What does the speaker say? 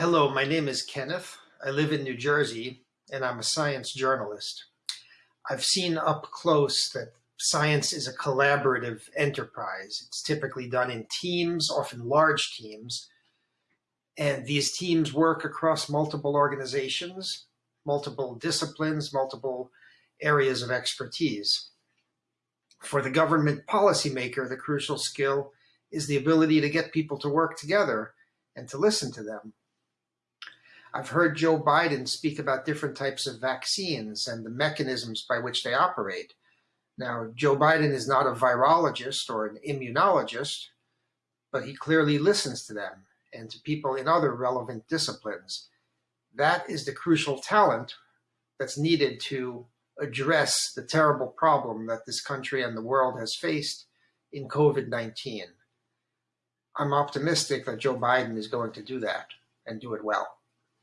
Hello, my name is Kenneth. I live in New Jersey and I'm a science journalist. I've seen up close that science is a collaborative enterprise. It's typically done in teams, often large teams, and these teams work across multiple organizations, multiple disciplines, multiple areas of expertise. For the government policymaker, the crucial skill is the ability to get people to work together and to listen to them. I've heard Joe Biden speak about different types of vaccines and the mechanisms by which they operate. Now, Joe Biden is not a virologist or an immunologist, but he clearly listens to them and to people in other relevant disciplines. That is the crucial talent that's needed to address the terrible problem that this country and the world has faced in COVID-19. I'm optimistic that Joe Biden is going to do that and do it well.